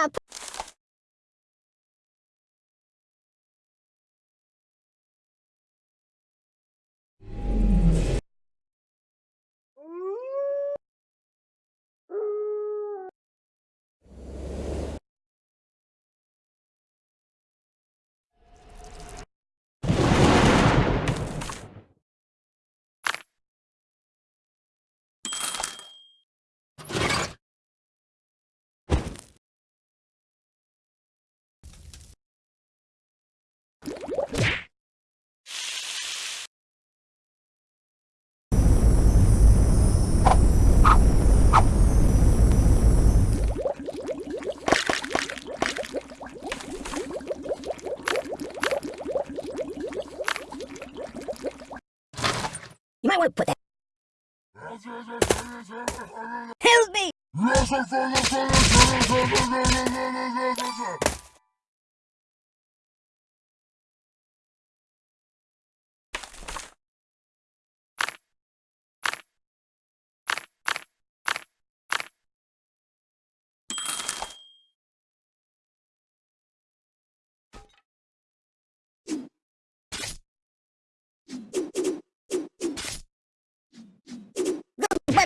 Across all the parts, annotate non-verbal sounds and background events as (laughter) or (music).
up. Might want to put that. Help me!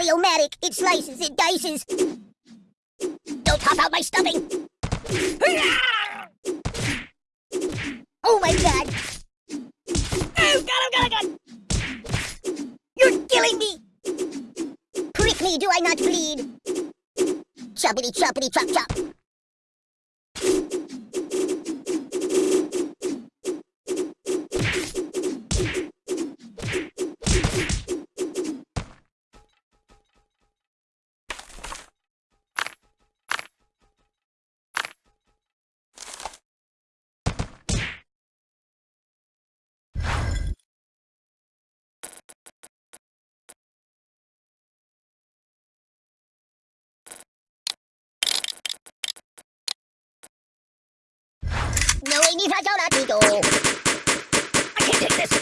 Buddy-o-matic, it slices, it dices. Don't pop out my stuffing. Oh my god. Oh god, oh god, oh god. You're killing me. Prick me, do I not bleed? Choppity choppity chop chop. No way ni fragile amigo. I can't take this.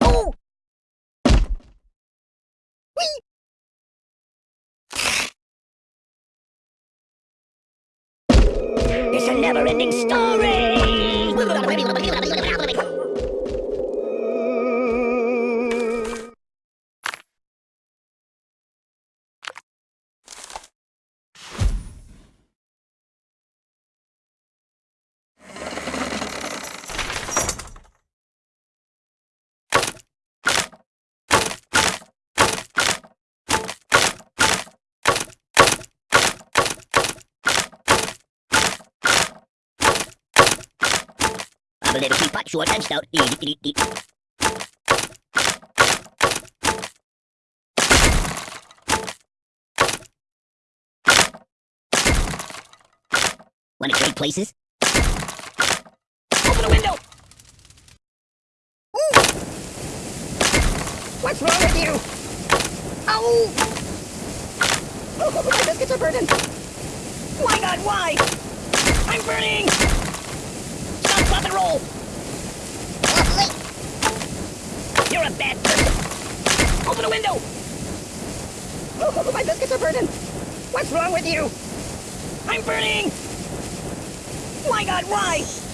Oh! Whee! It's a never-ending story! I'm a teapot, short and stout. Want to trade places? Open the window! Ooh. What's wrong with you? Ow! Oh, my biscuits are burning! My god, why? I'm burning! Stop, and roll! You're a bad person! Open the window! Oh, (laughs) my biscuits are burning! What's wrong with you? I'm burning! My god, why?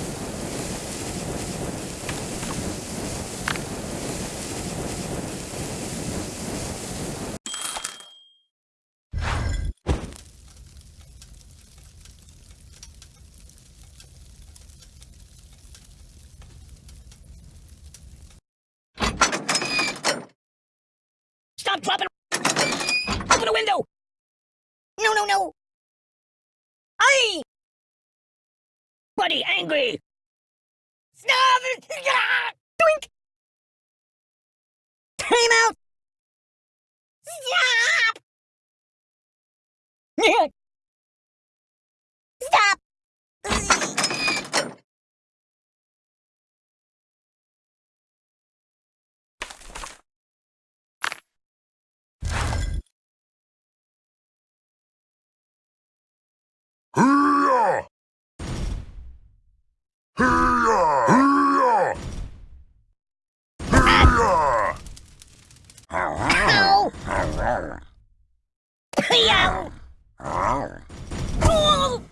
Stop, drop. Open the window! No, no, no! Aye! Buddy, angry! Stop! Doink! Time out! Stop! Stop! (laughs) Yow! Oh!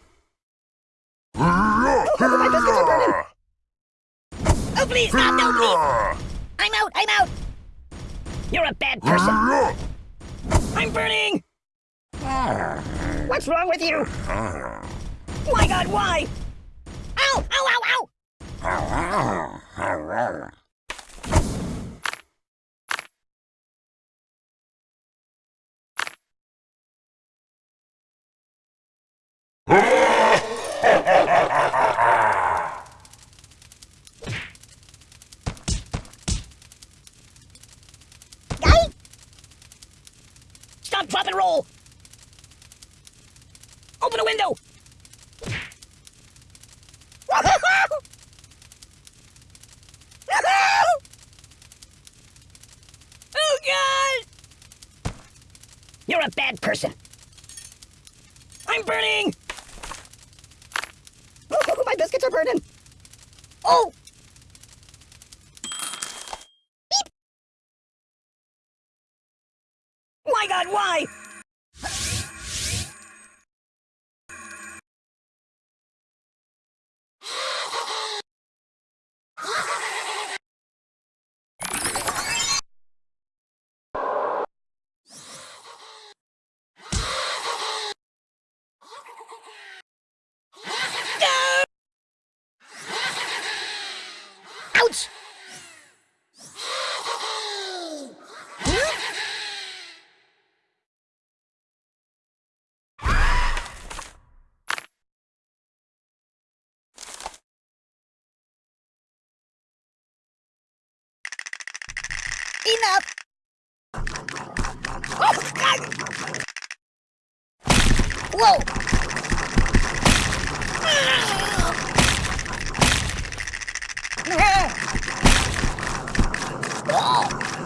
My biscuits are burning. Oh, please, stop, no, please! I'm out, I'm out! You're a bad person. I'm burning! Ah. What's wrong with you? Ah. My god, why? Ow, ow, ow, ow! Ah, Stop, drop, and roll! Open a window! (laughs) oh, God! You're a bad person. I'm burning! (laughs) My biscuits are burning. Oh! My God, why? Enough! Oh, God! Whoa! (gasps)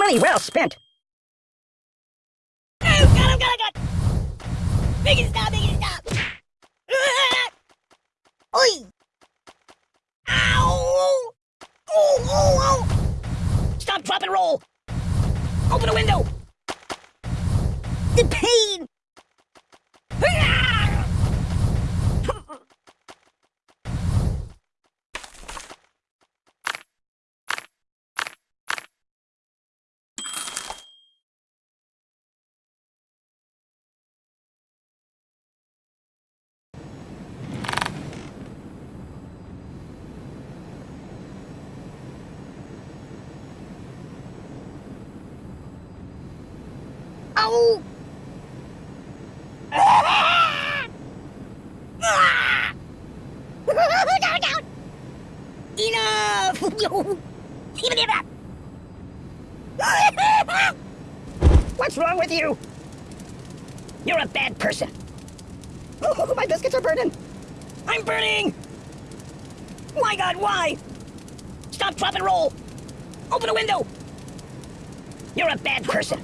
Money well spent. Oh, God, oh, God, oh, God! Make it stop, it stop! (laughs) Oi! Ow! Oh, oh, oh! Stop, drop, and roll! Open a window! The pain! Enough! (laughs) What's wrong with you? You're a bad person. Oh, (laughs) my biscuits are burning. I'm burning! My god, why? Stop, drop, and roll! Open a window! You're a bad person.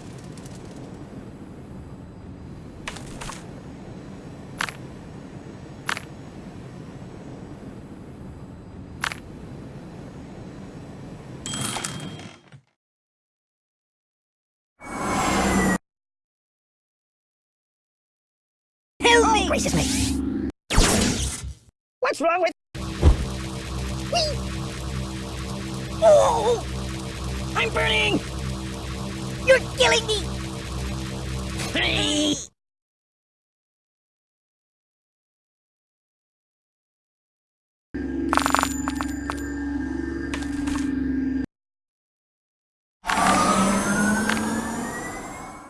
Help me! Oh, gracious me! What's wrong with... Oh! I'm burning! You're killing me!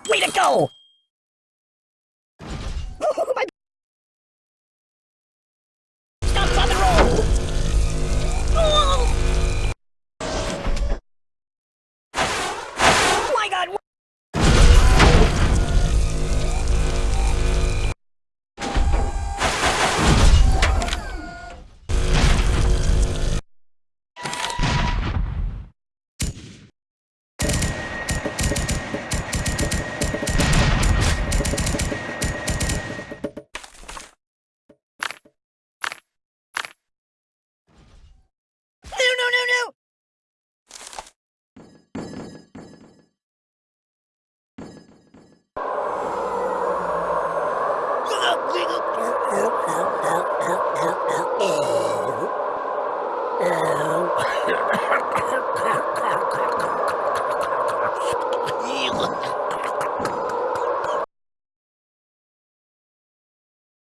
Way to go!